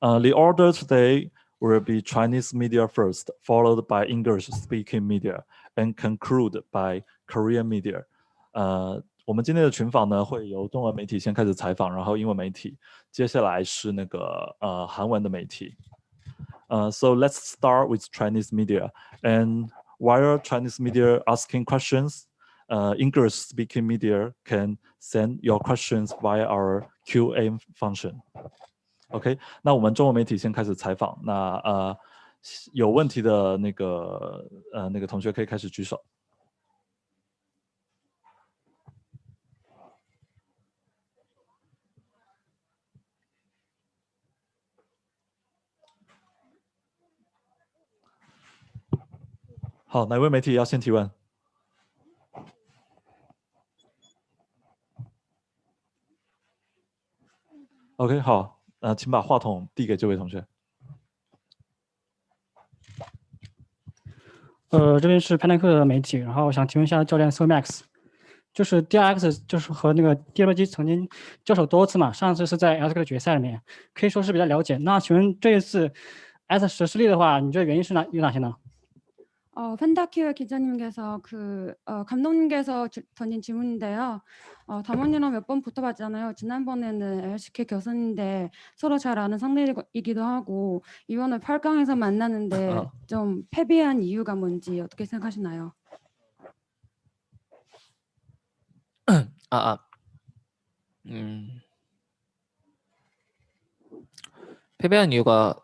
Uh, the order today will be Chinese media first, followed by English-speaking media, and conclude by Korean media. 呃，我们今天的群访呢，会由中文媒体先开始采访，然后英文媒体，接下来是那个呃韩文的媒体。呃，so let's start with Chinese media, and while Chinese media asking questions, uh, English-speaking media can send your questions via our Q&A function. OK，那我们中文媒体先开始采访。那呃，有问题的那个呃那个同学可以开始举手。好，哪位媒体要先提问？OK，好，呃，请把话筒递给这位同学。呃，这边是派耐克的媒体，然后我想请问一下教练 So Max，就是 DRX 就是和那个 Drg 曾经交手多次嘛，上次是在 LCK 的决赛里面，可以说是比较了解。那请问这一次 S 十失利的话，你觉得原因是哪有哪些呢？ 어, 펜다큐어 기자님께서 그 어, 감독님께서 주, 던진 질문인데요. 어, 담원이랑 몇 번 붙어봤잖아요. 지난번에는 LCK 결선인데 서로 잘 아는 상대이기도 하고 이번에 8강에서 만나는데 어. 좀 패배한 이유가 뭔지 어떻게 생각하시나요? 아, 아. 음. 패배한 이유가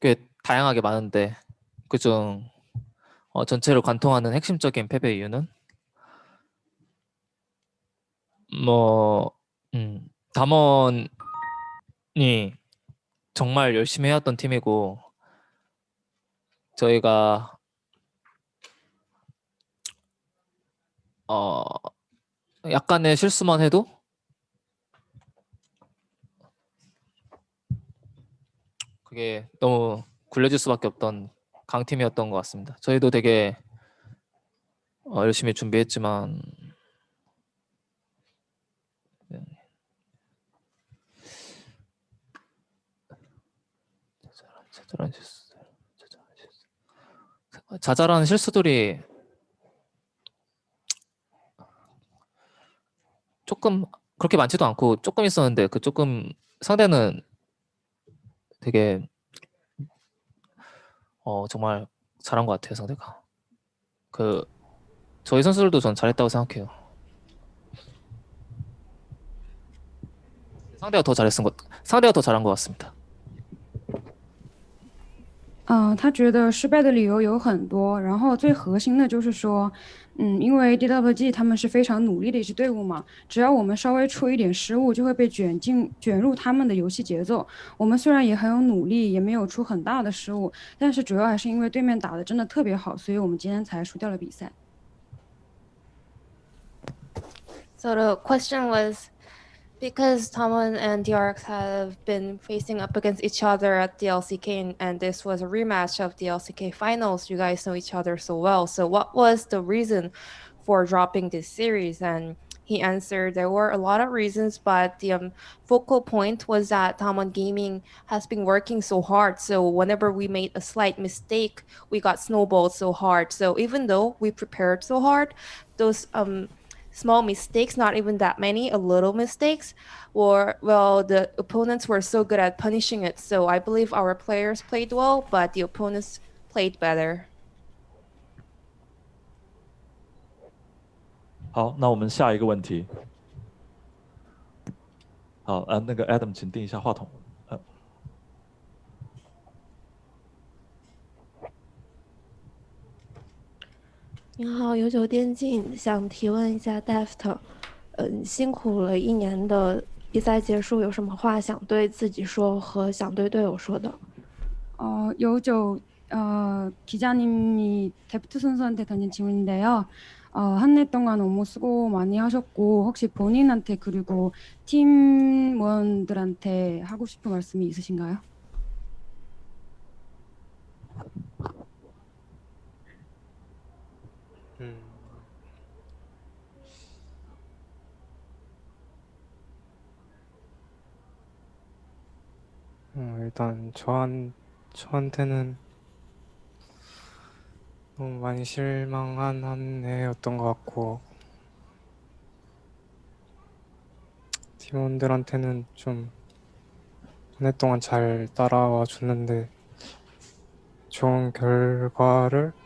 꽤 다양하게 많은데 그중 어, 전체를 관통하는 핵심적인 패배 이유는? 뭐 음, 담원이 정말 열심히 해왔던 팀이고 저희가 어 약간의 실수만 해도? 그게 너무 굴려질 수밖에 없던 강팀이었던 것 같습니다. 저희도 되게 어, 열심히 준비했지만 네. 자잘한 실수, 자잘한 실수, 자잘한 실수들이 조금 그렇게 많지도 않고 조금 있었는데 그 조금 상대는 되게 어 정말 잘한 것 같아요 상대가 그 저희 선수들도 전 잘했다고 생각해요 상대가 더 잘했은 것 상대가 더 잘한 것 같습니다 嗯，他觉得失败的理由有很多，然后最核心的就是说， 嗯，因为 DWG 他们是非常努力的一支队伍嘛，只要我们稍微出一点失误，就会被卷进卷入他们的游戏节奏。我们虽然也很有努力，也没有出很大的失误，但是主要还是因为对面打的真的特别好，所以我们今天才输掉了比赛。So the question was because Tomlin and DRX have been facing up against each other at the LCK and, this was a rematch of the LCK finals, you guys know each other so well. So what was the reason for dropping this series? And he answered there were a lot of reasons, but the um, focal point was that Tamon Gaming has been working so hard. So whenever we made a slight mistake, we got snowballed so hard. So even though we prepared so hard, those um small mistakes, not even that many, a little mistakes, or well, the opponents were so good at punishing it. So I believe our players played well, but the opponents played better. 好，那我们下一个问题。好，呃，那个 Adam，请定一下话筒。 您好，有酒电竞想提问一下 Deft，嗯，辛苦了一年的比赛结束，有什么话想对自己说和想对队友说的？ 어, 요조 어, 기자님이 데프트 선수한테 던진 질문인데요. 어, 한 해 동안 너무 수고 많이 하셨고 혹시 본인한테 그리고 팀원들한테 하고 싶은 말씀이 있으신가요? 음. 어, 일단 저한 저한테는 너무 많이 실망한 한 해였던 것 같고 팀원들한테는 좀 한 해 동안 잘 따라와 줬는데 좋은 결과를 못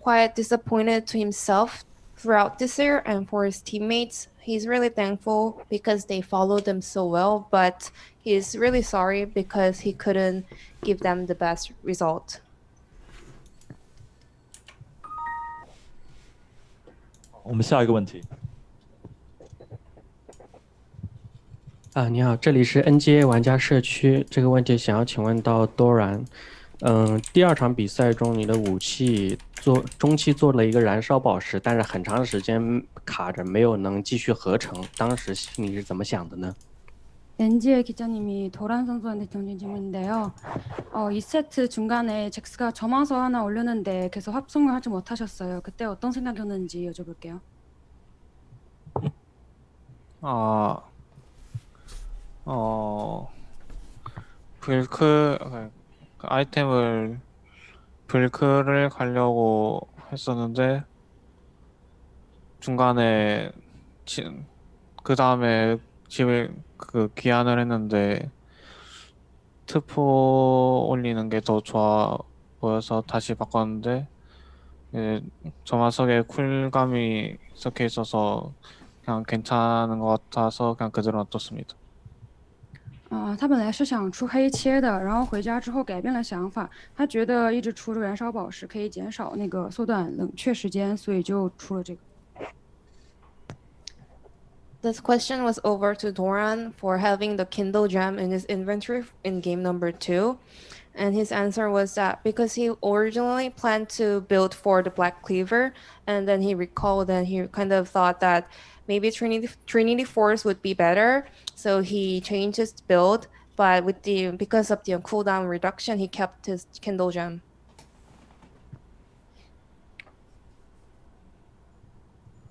quite disappointed to himself throughout this year and for his teammates. He's really thankful because they followed him so well, but he's really sorry because he couldn't give them the best result. 我们下一个问题。啊，你好，这里是 NGA 玩家社区。这个问题想要请问到多然，嗯，第二场比赛中你的武器 做中期做了一个燃烧宝石，但是很长时间卡着没有能继续合成，当时心里是怎么想的呢？ NG의 기자님이 도란 선수한테 던진 질문인데요. 어, 2세트 중간에 잭스가 점화서 하나 올렸는데 계속 합성을 하지 못하셨어요. 그때 어떤 생각이었는지 여쭤볼게요. 아, 어, 불크 그 아이템을 불크를 가려고 했었는데 중간에 그 다음에 집에 그 기한을 했는데 트포 올리는 게 더 좋아 보여서 다시 바꿨는데 예, 점화석에 쿨감이 섞여 있어서 그냥 괜찮은 것 같아서 그냥 그대로 놔뒀습니다. 啊、他本来是想出黑切的，然后回家之后改变了想法，他觉得一直出着燃烧宝石可以减少那个缩短冷却时间，所以就出了这个。 This question was over to Doran for having the Kindle gem in his inventory in game number two. And his answer was that because he originally planned to build for the Black Cleaver, and then he recalled and he kind of thought that maybe Trinity, Trinity Force would be better. So he changed his build, but with the because of the cooldown reduction, he kept his Kindle gem.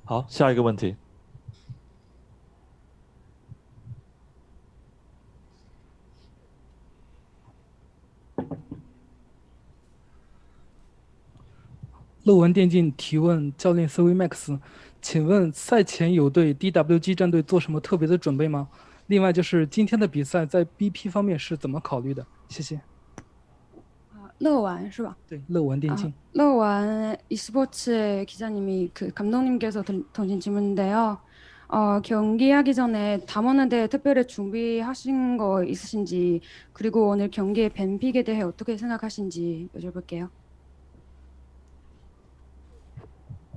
好，下一个问题。乐文电竞提问教练 CV Max，请问赛前有对 DWG 战队做什么特别的准备吗？另外就是今天的比赛在 BP 方面是怎么考虑的？谢谢。啊，乐玩是吧？对，乐文电竞。 乐玩e스포츠의 기자님이 그 감독님께서 던- 던진 질문인데요. 어, 경기하기 전에 담원에 대해 특별히 준비하신 거 있으신지 그리고 오늘 경기의 벤픽에 대해 어떻게 생각하신지 여쭤볼게요.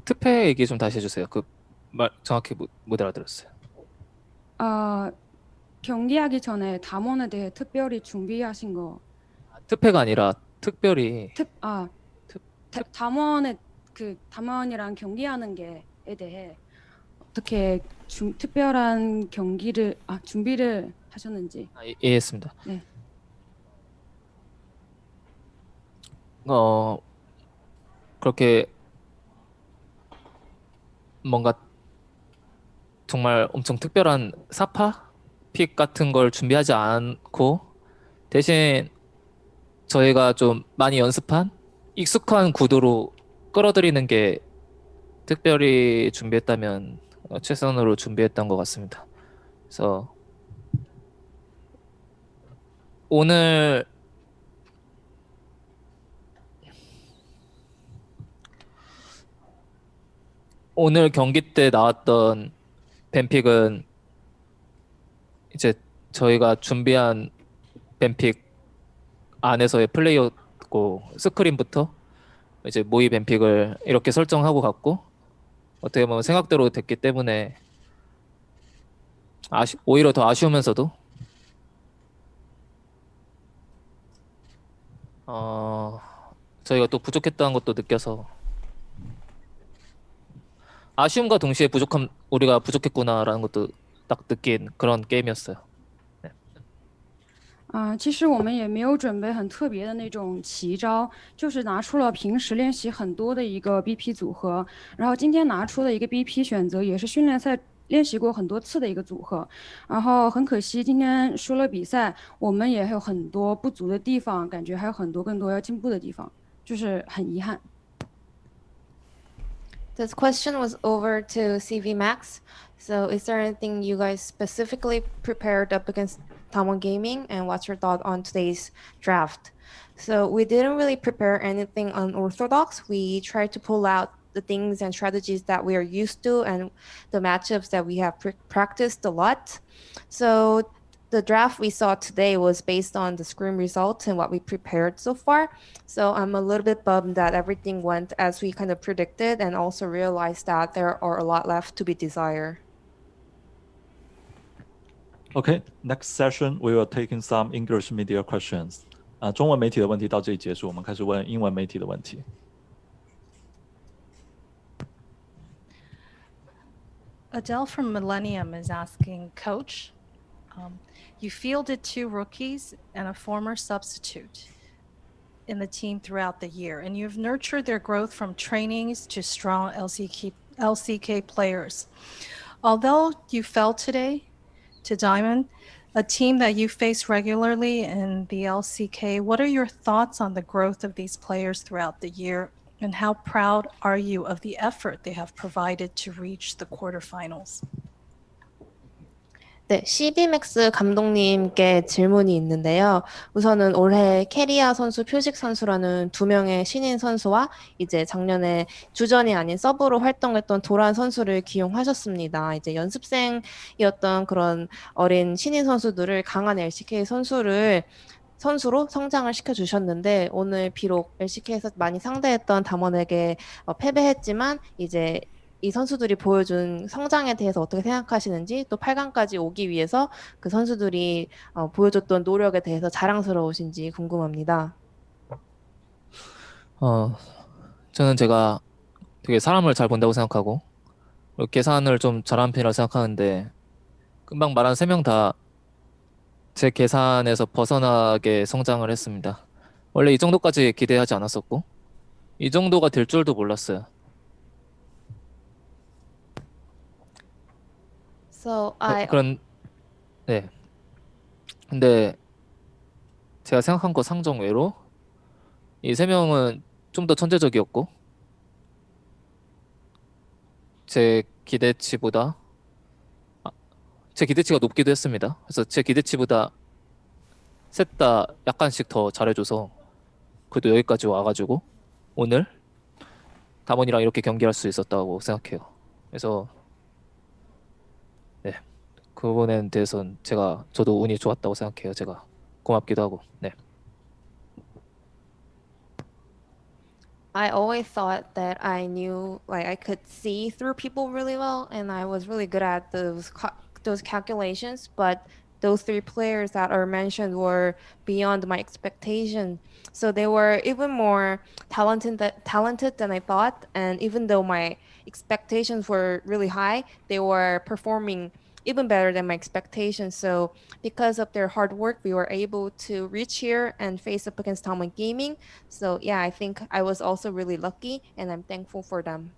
특패 얘기 좀 다시 해주세요. 그 말 정확히 못, 못 알아들었어요. 어, 경기하기 전에 담원에 대해 특별히 준비하신 거. 특패가 아니라 특별히. 특, 아, 특- 다- 담원의 그 담원이랑 경기하는 게에 대해 어떻게 중, 특별한 경기를 아 준비를 하셨는지. 아, 이- 이해했습니다. 네. 어 그렇게 뭔가 정말 엄청 특별한 사파 픽 같은 걸 준비하지 않고 대신 저희가 좀 많이 연습한 익숙한 구도로 끌어들이는 게 특별히 준비했다면 어, 최선으로 준비했던 것 같습니다. 그래서 오늘 오늘 경기 때 나왔던 뱀픽은 이제 저희가 준비한 뱀픽 안에서의 플레이였고 스크린부터 이제 모의 뱀픽을 이렇게 설정하고 갔고 어떻게 보면 생각대로 됐기 때문에 아쉬, 오히려 더 아쉬우면서도 어, 저희가 또 부족했다는 것도 느껴서 아쉬움과 동시에 부족함 우리가 부족했구나라는 것도 딱 느낀 그런 게임이었어요. 啊、其实我们也没有准备很特别的那种奇招，就是拿出了平时练习很多的一个 BP 组合，然后今天拿出的一个 BP 选择也是训练赛练习过很多次的一个组合，然后很可惜今天输了比赛，我们也有很多不足的地方，感觉还有很多更多要进步的地方，就是很遗憾。 This question was over to CV Max. So, is there anything you guys specifically prepared up against Tamon Gaming, and what's your thought on today's draft? So, we didn't really prepare anything unorthodox. We tried to pull out the things and strategies that we are used to and the matchups that we have pr- practiced a lot. So, the draft we saw today was based on the scrim results and what we prepared so far. So I'm a little bit bummed that everything went as we kind of predicted and also realized that there are a lot left to be desired. Okay, next session we will take in some English media questions. 啊、中文媒体的问题到这里结束，我们开始问英文媒体的问题。 Adele from Millennium is asking, Coach, um, you fielded two rookies and a former substitute in the team throughout the year, and you've nurtured their growth from trainings to strong LCK, LCK players. Although you fell today to Diamond, a team that you face regularly in the LCK, what are your thoughts on the growth of these players throughout the year? And how proud are you of the effort they have provided to reach the quarterfinals? 네, cvMax 감독님께 질문이 있는데요. 우선은 올해 캐리아 선수, 표식 선수라는 두 명의 신인 선수와 이제 작년에 주전이 아닌 서브로 활동했던 도란 선수를 기용하셨습니다. 이제 연습생이었던 그런 어린 신인 선수들을 강한 LCK 선수를 선수로 성장을 시켜주셨는데 오늘 비록 LCK에서 많이 상대했던 담원에게 어, 패배했지만 이제 이 선수들이 보여준 성장에 대해서 어떻게 생각하시는지 또 8강까지 오기 위해서 그 선수들이 어, 보여줬던 노력에 대해서 자랑스러우신지 궁금합니다. 어, 저는 제가 되게 사람을 잘 본다고 생각하고 계산을 좀 잘하는 편이라고 생각하는데 금방 말한 세 명 다 제 계산에서 벗어나게 성장을 했습니다. 원래 이 정도까지 기대하지 않았었고 이 정도가 될 줄도 몰랐어요. So 그- I 그런 네. 근데 제가 생각한 거 상정 외로 이 세 명은 좀 더 천재적이었고 제 기대치보다 아, 제 기대치가 높기도 했습니다. 그래서 제 기대치보다 셋 다 약간씩 더 잘해줘서 그래도 여기까지 와가지고 오늘 담원이랑 이렇게 경기할 수 있었다고 생각해요. 그래서 네, 그 부분에 대해서는 제가 저도 운이 좋았다고 생각해요. 제가 고맙기도 하고. 네. I always thought that I knew, like I could see through people really well, and I was really good at those ca- those calculations. But those three players that are mentioned were beyond my expectation. So they were even more talented that talented than I thought. And even though my expectations were really high, they were performing even better than my expectations. So because of their hard work, we were able to reach here and face up against Talmud Gaming. So yeah, I think I was also really lucky, and I'm thankful for them.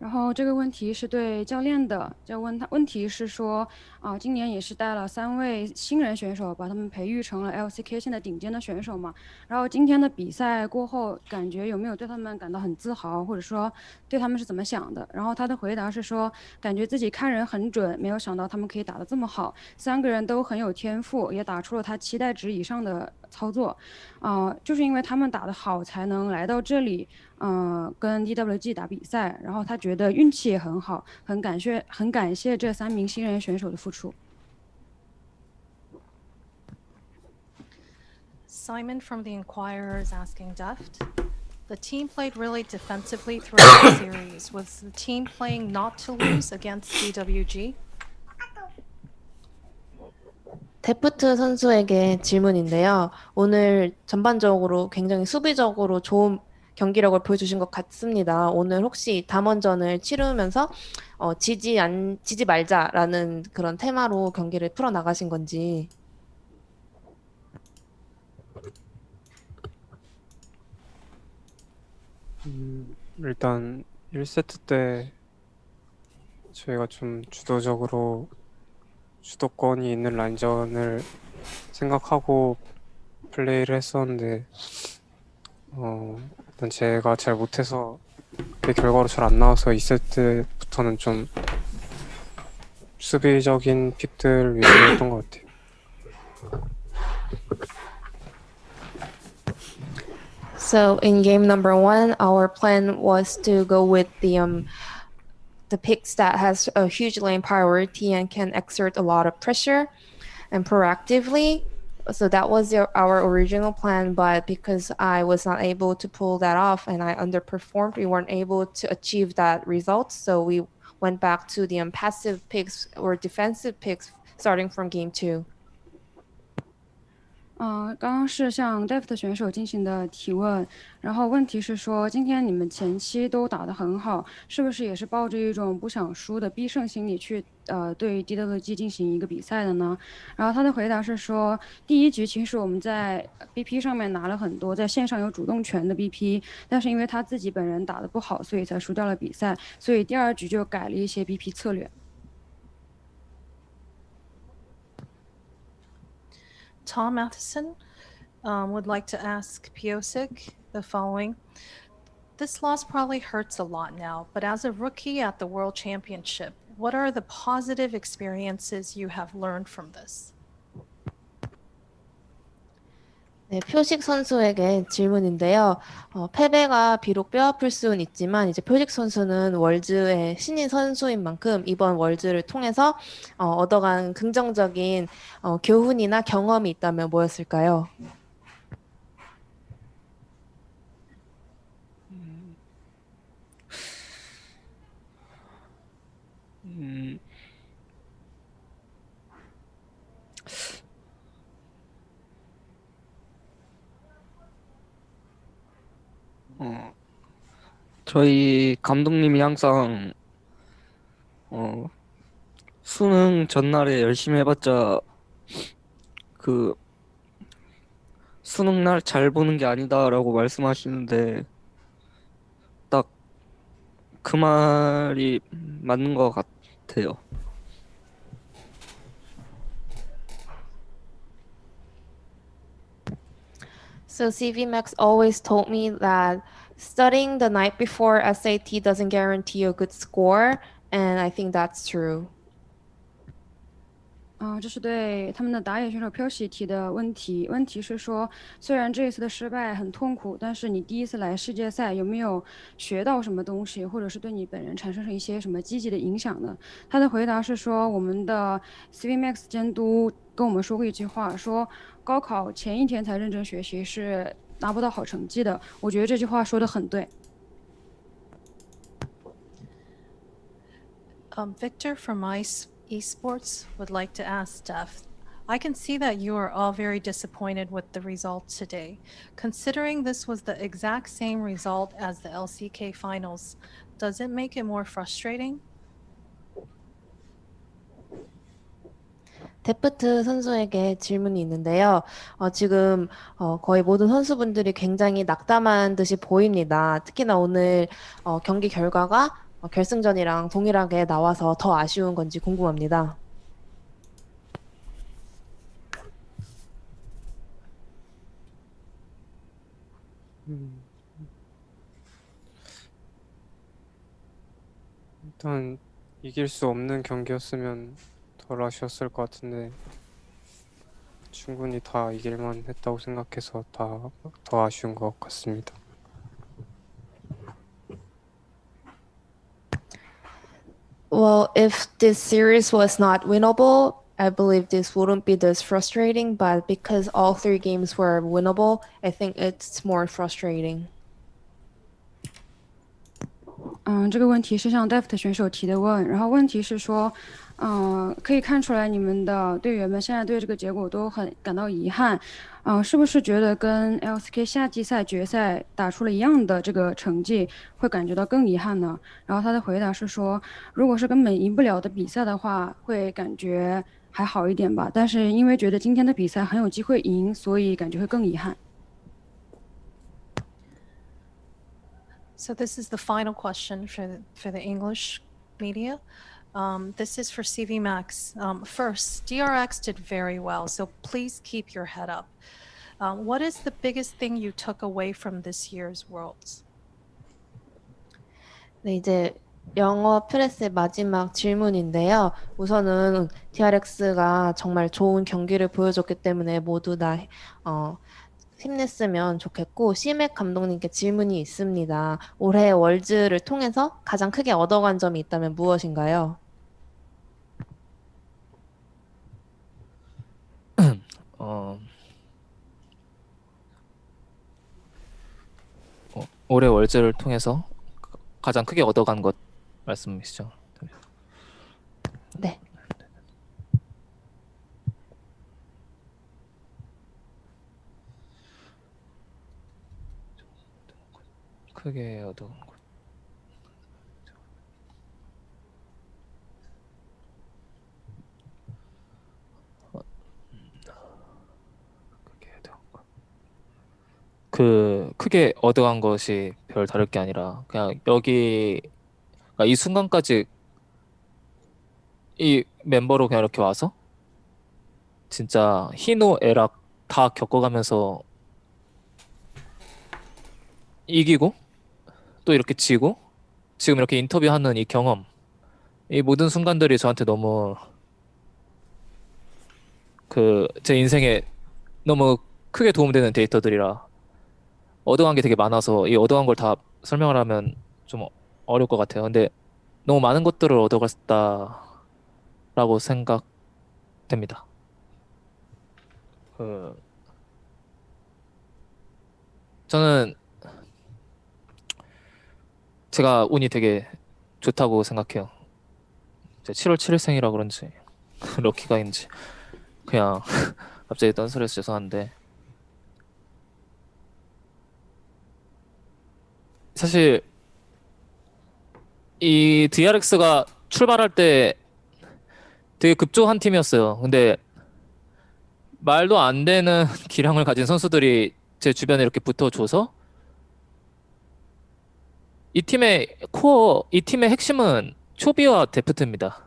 然后这个问题是对教练的，就问他问题是说，啊、今年也是带了三位新人选手，把他们培育成了 LCK 现在顶尖的选手嘛。然后今天的比赛过后，感觉有没有对他们感到很自豪，或者说对他们是怎么想的？然后他的回答是说，感觉自己看人很准，没有想到他们可以打得这么好，三个人都很有天赋，也打出了他期待值以上的操作。啊、就是因为他们打得好，才能来到这里，嗯、跟 DWG 打比赛。然后他觉得运气也很好，很感谢，很感谢这三名新人选手的付出。Simon from the Inquirer is asking Deft. The team played really defensively throughout the series. Was the team playing not to lose against DWG? 데프트 선수에게 질문인데요. 오늘 전반적으로 굉장히 수비적으로 좋은 경기력을 보여주신 것 같습니다. 오늘 혹시 담원전을 치르면서 어, 지지 안 지지 말자라는 그런 테마로 경기를 풀어 나가신 건지. 음, 일단 1세트 때 저희가 좀 주도적으로 주도권이 있는 라인전을 생각하고 플레이를 했었는데 어, 일단 제가 잘 못해서 그 결과로 잘 안 나와서 2세트부터는 좀 수비적인 픽들 위주로 했던 것 같아요. So in game number one, our plan was to go with the um the picks that has a huge lane priority and can exert a lot of pressure and proactively. So that was our original plan, but because I was not able to pull that off and I underperformed, we weren't able to achieve that result. So we went back to the passive picks or defensive picks starting from game two. 呃，刚刚是向 Deft 选手进行的提问，然后问题是说，今天你们前期都打得很好，是不是也是抱着一种不想输的必胜心理去呃对 DWG 进行一个比赛的呢？然后他的回答是说，第一局其实我们在 BP 上面拿了很多在线上有主动权的 BP，但是因为他自己本人打得不好，所以才输掉了比赛，所以第二局就改了一些 BP 策略。Tom Matheson um, would like to ask Piosik the following. This loss probably hurts a lot now, but as a rookie at the World Championship, what are the positive experiences you have learned from this? 네, 표식 선수에게 질문인데요. 어, 패배가 비록 뼈아플 수는 있지만 이제 표식 선수는 월즈의 신인 선수인 만큼 이번 월즈를 통해서 어, 얻어간 긍정적인 어, 교훈이나 경험이 있다면 뭐였을까요? 음, 어, 저희 감독님이 항상 어, 수능 전날에 열심히 해봤자 그 수능 날 잘 보는 게 아니다라고 말씀하시는데 딱 그 말이 맞는 것 같아요. So CV Max always told me that studying the night before SAT doesn't guarantee a good score, and I think that's true. 啊、这是对他们的打野选手 p 喜提的问题。问题是说，虽然这一次的失败很痛苦，但是你第一次来世界赛有没有学到什么东西，或者是对你本人产生了一些什么积极的影响呢？他的回答是说，我们的 CV Max 监督跟我们说过一句话，说高考前一天才认真学习是拿不到好成绩的。我觉得这句话说的很对。Um, Victor from Ice Esports would like to ask Steph. I can see that you are all very disappointed with the result today. Considering this was the exact same result as the LCK finals, does it make it more frustrating? 데프트 선수에게 질문이 있는데요. 어, 지금 어, 거의 모든 선수분들이 굉장히 낙담한 듯이 보입니다. 특히나 오늘 어, 경기 결과가 어, 결승전이랑 동일하게 나와서 더 아쉬운 건지 궁금합니다. 음, 일단 이길 수 없는 경기였으면 덜 아쉬웠을 것 같은데 충분히 다 이길만 했다고 생각해서 다 더 아쉬운 것 같습니다. Well, if this series was not winnable, I believe this wouldn't be this frustrating. But because all three games were winnable, I think it's more frustrating. 嗯，这个问题是向 Deft 选手提的问，然后问题是说， 嗯、可以看出来你们的队员们现在对这个结果都很感到遗憾，嗯、是不是觉得跟 LCK 夏季赛决赛打出了一样的这个成绩，会感觉到更遗憾呢？然后他的回答是说，如果是根本赢不了的比赛的话，会感觉还好一点吧，但是因为觉得今天的比赛很有机会赢，所以感觉会更遗憾。So this is the final question for the, for the English media. Um, this is for CV Max. Um, first, DRX did very well, so please keep your head up. Um, what is the biggest thing you took away from this year's Worlds? 네, 이제 영어 프레스의 마지막 질문인데요. 우선은 DRX가 정말 좋은 경기를 보여줬기 때문에 모두 다 어, 힘냈으면 좋겠고 시맥 감독님께 질문이 있습니다. 올해 월즈를 통해서 가장 크게 얻어간 점이 있다면 무엇인가요? 어, 어, 올해 월즈를 통해서 가- 가장 크게 얻어간 것 말씀이시죠? 네. 크게 얻어간 것. 어, 음, 크게 얻어간 것. 그 크게 얻어간 것이 별 다를 게 아니라 그냥 여기 그러니까 이 순간까지 이 멤버로 그냥 이렇게 와서 진짜 희노 애락 다 겪어가면서 이기고 또 이렇게 지고 지금 이렇게 인터뷰하는 이 경험 이 모든 순간들이 저한테 너무 그 제 인생에 너무 크게 도움되는 데이터들이라 얻어간 게 되게 많아서 이 얻어간 걸다 설명을 하면 좀 어려울 것 같아요. 근데 너무 많은 것들을 얻어갔다라고 생각됩니다. 그 저는 제가 운이 되게 좋다고 생각해요. 제 7월 7일생이라 그런지 럭키가인지 그냥 갑자기 딴소리해서 죄송한데 사실 이 DRX가 출발할 때 되게 급조한 팀이었어요. 근데 말도 안 되는 기량을 가진 선수들이 제 주변에 이렇게 붙어줘서 이 팀의 코어, 이 팀의 핵심은 초비와 데프트입니다.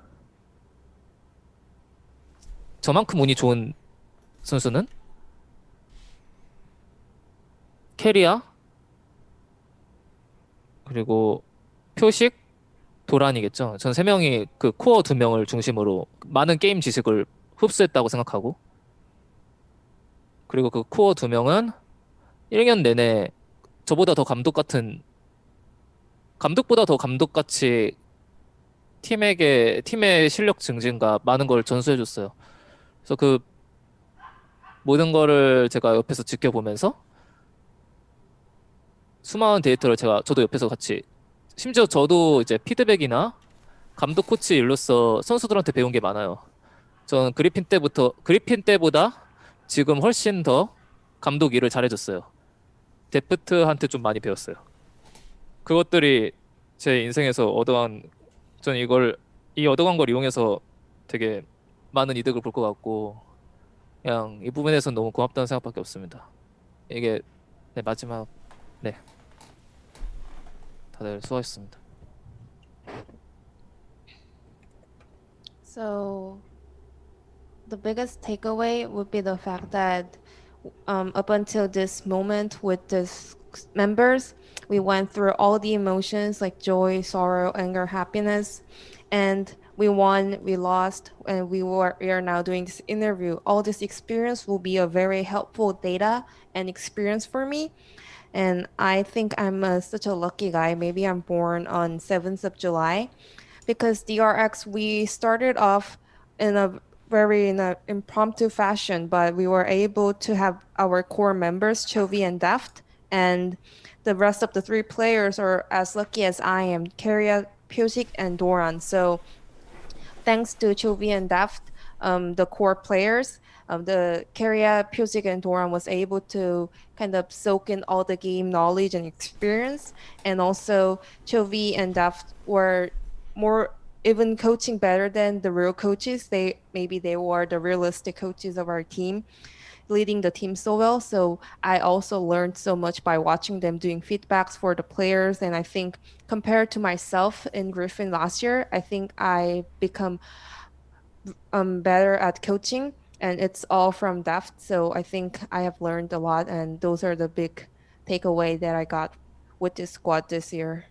저만큼 운이 좋은 선수는 캐리아 그리고 표식 도란이겠죠. 전 세 명이 그 코어 두 명을 중심으로 많은 게임 지식을 흡수했다고 생각하고 그리고 그 코어 두 명은 1년 내내 저보다 더 감독 같은 감독보다 더 감독같이 팀에게 팀의 실력 증진과 많은 걸 전수해 줬어요. 그래서 그 모든 거를 제가 옆에서 지켜보면서 수많은 데이터를 제가 저도 옆에서 같이 심지어 저도 이제 피드백이나 감독 코치 일로서 선수들한테 배운 게 많아요. 저는 그리핀 때부터 그리핀 때보다 지금 훨씬 더 감독 일을 잘해줬어요. 데프트한테 좀 많이 배웠어요. 그것들이 제 인생에서 얻어간 전 이걸 이 얻어간 걸 이용해서 되게 많은 이득을 볼 것 같고 그냥 이 부분에서 너무 고맙다는 생각밖에 없습니다. 이게 네, 마지막 네 다들 수고하셨습니다. So, the biggest takeaway would be the fact that um, up until this moment with this members, we went through all the emotions like joy, sorrow, anger, happiness, and we won, we lost, and we were we are now doing this interview. All this experience will be a very helpful data and experience for me. And I think I'm a, such a lucky guy. Maybe I'm born on 7th of July because DRX we started off in a very in a impromptu fashion, but we were able to have our core members, Chovy and Daft, and the rest of the three players are as lucky as I am, Keria, Pusik, and Doran. So thanks to Chovy and Daft, um, the core players, um, the Keria, Pusic, and Doran was able to kind of soak in all the game knowledge and experience. And also, Chovy and Daft were more even coaching better than the real coaches. They maybe they were the realistic coaches of our team, leading the team so well. So I also learned so much by watching them doing feedbacks for the players. And I think compared to myself in Griffin last year, I think I become um, better at coaching and it's all from Daft. So I think I have learned a lot and those are the big takeaway that I got with this squad this year.